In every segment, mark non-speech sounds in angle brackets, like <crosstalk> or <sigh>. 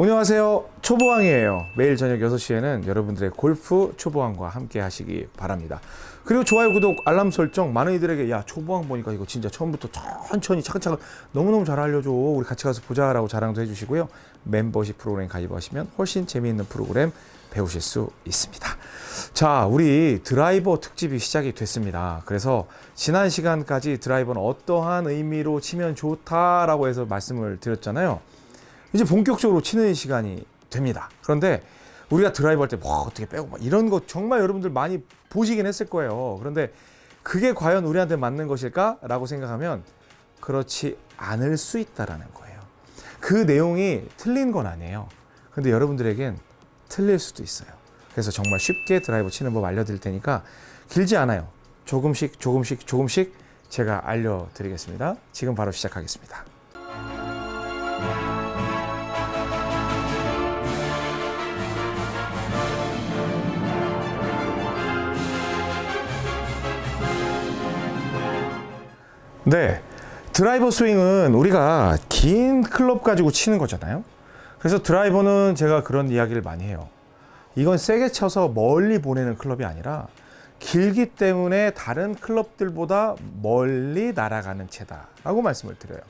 안녕하세요. 초보왕이에요. 매일 저녁 6시에는 여러분들의 골프 초보왕과 함께 하시기 바랍니다. 그리고 좋아요, 구독, 알람 설정 많은 이들에게 야 초보왕 보니까 이거 진짜 처음부터 천천히 차근차근 너무너무 잘 알려줘. 우리 같이 가서 보자 라고 자랑도 해주시고요. 멤버십 프로그램 가입하시면 훨씬 재미있는 프로그램 배우실 수 있습니다. 자, 우리 드라이버 특집이 시작이 됐습니다. 그래서 지난 시간까지 드라이버는 어떠한 의미로 치면 좋다 라고 해서 말씀을 드렸잖아요. 이제 본격적으로 치는 시간이 됩니다. 그런데 우리가 드라이브 할 때 뭐 어떻게 빼고 막 이런 거 정말 여러분들 많이 보시긴 했을 거예요. 그런데 그게 과연 우리한테 맞는 것일까 라고 생각하면 그렇지 않을 수 있다라는 거예요. 그 내용이 틀린 건 아니에요. 근데 여러분들에겐 틀릴 수도 있어요. 그래서 정말 쉽게 드라이브 치는 법 알려드릴 테니까 길지 않아요. 조금씩 조금씩 조금씩 제가 알려드리겠습니다. 지금 바로 시작하겠습니다. 네. 드라이버 스윙은 우리가 긴 클럽 가지고 치는 거잖아요. 그래서 드라이버는 제가 그런 이야기를 많이 해요. 이건 세게 쳐서 멀리 보내는 클럽이 아니라 길기 때문에 다른 클럽들보다 멀리 날아가는 채다 라고 말씀을 드려요.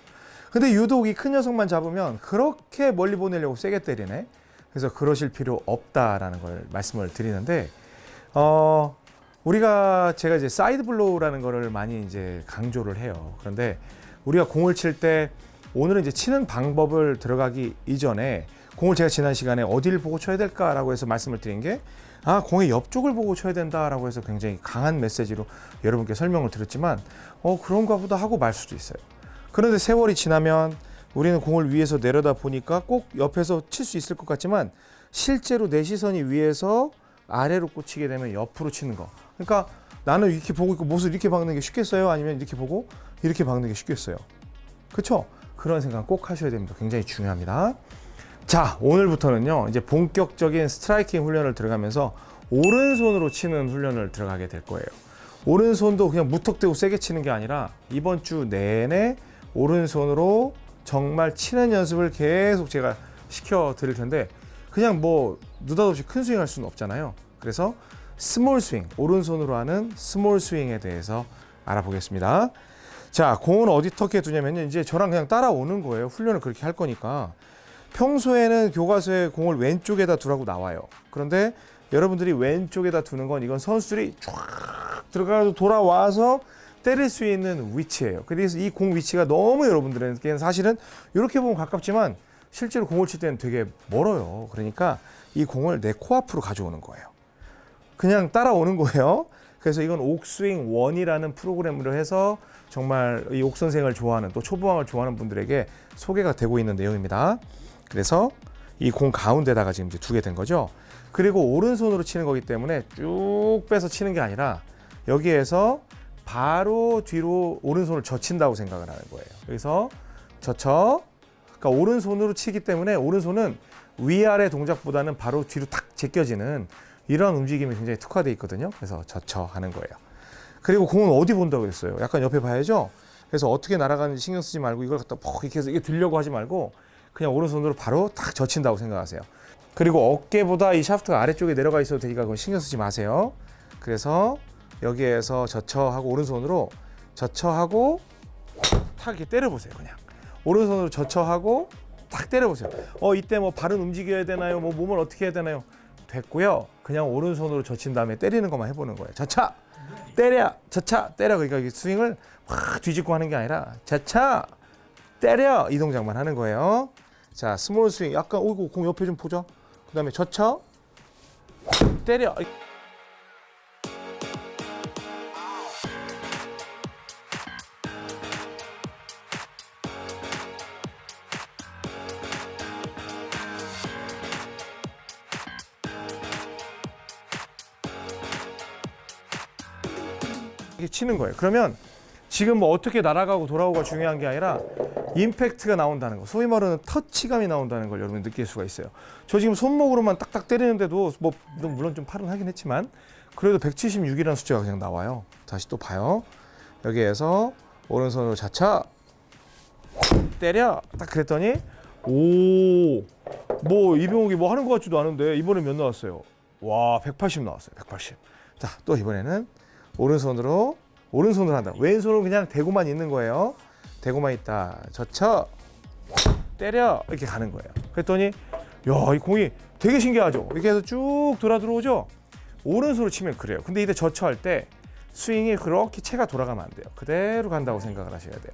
근데 유독 이 큰 녀석만 잡으면 그렇게 멀리 보내려고 세게 때리네. 그래서 그러실 필요 없다라는 걸 말씀을 드리는데 어 우리가 제가 이제 side blow라는 거를 많이 이제 강조를 해요. 그런데 우리가 공을 칠 때 오늘은 이제 치는 방법을 들어가기 이전에 공을 제가 지난 시간에 어디를 보고 쳐야 될까라고 해서 말씀을 드린 게 아, 공의 옆쪽을 보고 쳐야 된다라고 해서 굉장히 강한 메시지로 여러분께 설명을 드렸지만 어, 그런가 보다 하고 말 수도 있어요. 그런데 세월이 지나면 우리는 공을 위에서 내려다 보니까 꼭 옆에서 칠 수 있을 것 같지만 실제로 내 시선이 위에서 아래로 꽂히게 되면 옆으로 치는 거. 그러니까 나는 이렇게 보고 있고 못을 이렇게 박는 게 쉽겠어요? 아니면 이렇게 보고 이렇게 박는 게 쉽겠어요? 그렇죠? 그런 생각 꼭 하셔야 됩니다. 굉장히 중요합니다. 자, 오늘부터는요. 이제 본격적인 스트라이킹 훈련을 들어가면서 오른손으로 치는 훈련을 들어가게 될 거예요. 오른손도 그냥 무턱대고 세게 치는 게 아니라 이번 주 내내 오른손으로 정말 치는 연습을 계속 제가 시켜 드릴 텐데 그냥 뭐 느닷없이 큰 스윙 할 수는 없잖아요. 그래서 small swing, 오른손으로 하는 small swing에 대해서 알아보겠습니다. 자, 공은 어디 턱에 두냐면요. 이제 저랑 그냥 따라오는 거예요. 훈련을 그렇게 할 거니까. 평소에는 교과서에 공을 왼쪽에다 두라고 나와요. 그런데 여러분들이 왼쪽에다 두는 건 이건 선수들이 쫙 들어가서 돌아와서 때릴 수 있는 위치예요. 그래서 이 공 위치가 너무 여러분들에게는 사실은 이렇게 보면 가깝지만 실제로 공을 칠 때는 되게 멀어요. 그러니까 이 공을 내 코앞으로 가져오는 거예요. 그냥 따라오는 거예요. 그래서 이건 옥스윙 원이라는 프로그램으로 해서 정말 이 옥선생을 좋아하는 또 초보왕을 좋아하는 분들에게 소개가 되고 있는 내용입니다. 그래서 이 공 가운데다가 지금 이제 두게 된 거죠. 그리고 오른손으로 치는 거기 때문에 쭉 빼서 치는 게 아니라 여기에서 바로 뒤로 오른손을 젖힌다고 생각을 하는 거예요. 그래서 젖혀 그러니까 오른손으로 치기 때문에 오른손은 위아래 동작보다는 바로 뒤로 탁 제껴지는 이런 움직임이 굉장히 특화되어 있거든요. 그래서 젖혀 하는 거예요. 그리고 공은 어디 본다고 그랬어요? 약간 옆에 봐야죠. 그래서 어떻게 날아가는지 신경 쓰지 말고 이걸 갖다 퍽 이렇게 해서 이게 들려고 하지 말고 그냥 오른손으로 바로 탁 젖힌다고 생각하세요. 그리고 어깨보다 이 샤프트가 아래쪽에 내려가 있어도 되니까 그건 신경 쓰지 마세요. 그래서 여기에서 젖혀 하고 오른손으로 젖혀 하고 탁 이렇게 때려보세요. 그냥 오른손으로 젖혀 하고 탁 때려보세요. 어 이때 뭐 발은 움직여야 되나요? 뭐 몸을 어떻게 해야 되나요? 됐고요. 그냥 오른손으로 젖힌 다음에 때리는 것만 해보는 거예요. 젖차! 때려! 젖차! 때려! 그러니까 이 스윙을 확 뒤집고 하는 게 아니라 젖차! 때려! 이 동작만 하는 거예요. 자 small swing. 약간 오이고 공 옆에 좀 보죠. 그 다음에 젖혀 때려 이렇게 치는 거예요. 그러면 지금 뭐 어떻게 날아가고 돌아오고가 중요한 게 아니라 임팩트가 나온다는 거. 소위 말하는 터치감이 나온다는 걸 여러분 느낄 수가 있어요. 저 지금 손목으로만 딱딱 때리는데도 뭐 물론 좀 팔은 하긴 했지만 그래도 176이라는 숫자가 그냥 나와요. 다시 또 봐요. 여기에서 오른손으로 자차 때려 딱 그랬더니 오 뭐 이병욱이 뭐 하는 것 같지도 않은데 이번에 몇 나왔어요? 와, 180 나왔어요. 180. 자, 또 이번에는 오른손으로 오른손으로 한다. 왼손은 그냥 대고만 있는 거예요. 대고만 있다. 젖혀. 때려. 이렇게 가는 거예요. 그랬더니 야, 이 공이 되게 신기하죠. 이렇게 해서 쭉 돌아 들어오죠. 오른손으로 치면 그래요. 근데 이때 젖혀 할 때 스윙이 그렇게 채가 돌아가면 안 돼요. 그대로 간다고 생각을 하셔야 돼요.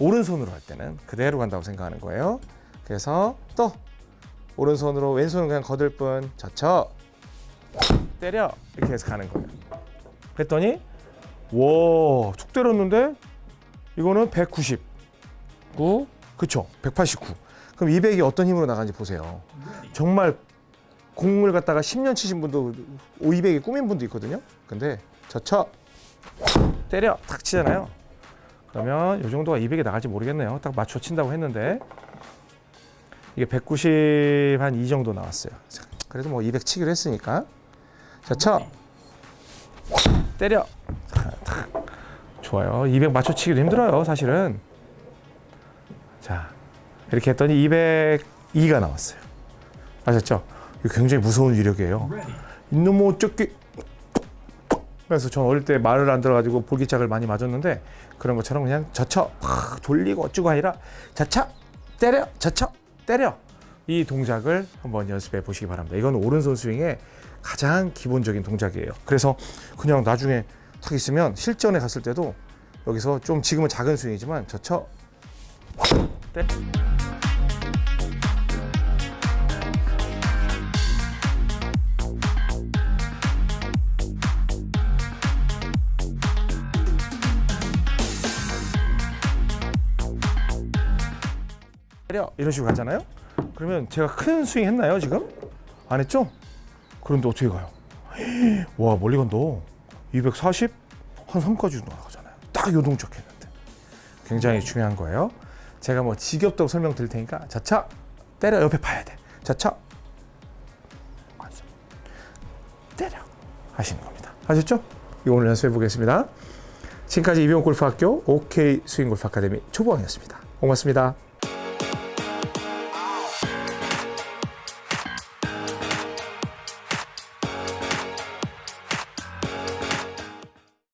오른손으로 할 때는 그대로 간다고 생각하는 거예요. 그래서 또 오른손으로 왼손은 그냥 거들 뿐 젖혀 때려 이렇게 해서 가는 거예요. 그랬더니 와툭 때렸는데 이거는 199 그쵸 189 그럼 200이 어떤 힘으로 나가는지 보세요. 정말 공을 갖다가 10년 치신 분도 200이 꾸민 분도 있거든요. 근데 젖혀 때려 탁 치잖아요. 그러면 이 정도가 200이 나갈지 모르겠네요. 딱 맞춰 친다고 했는데 이게 190한이 정도 나왔어요. 자, 그래도 뭐 200 치기로 했으니까 자 쳐. 때려. 좋아요. 200 맞춰 치기도 힘들어요, 사실은. 자, 이렇게 했더니 202가 나왔어요. 아셨죠? 굉장히 무서운 위력이에요. 이놈의 어쩌기. 그래서 전 어릴 때 말을 안 들어가지고 볼기짝을 많이 맞았는데 그런 것처럼 그냥 젖혀 팍 돌리고 어쩌고 아니라 자차 때려 자차 때려 이 동작을 한번 연습해 보시기 바랍니다. 이건 오른손 스윙의 가장 기본적인 동작이에요. 그래서 그냥 나중에 탁 있으면 실전에 갔을 때도 여기서 좀 지금은 작은 스윙이지만 때 때려 이런 식으로 가잖아요. 그러면 제가 큰 스윙 했나요 지금? 안 했죠? 그런데 어떻게 가요? <gasps> 와 멀리 간다. 240? 한 3까지 나가잖아요. 딱 요 동작 했는데. 굉장히 중요한 거예요. 제가 뭐 지겹다고 설명드릴 테니까 자차 때려 옆에 봐야 돼. 자차. 때려 하시는 겁니다. 아셨죠? 이거 오늘 연습해 보겠습니다. 지금까지 이병 골프학교 OK 스윙 골프 아카데미 초보왕이었습니다. 고맙습니다.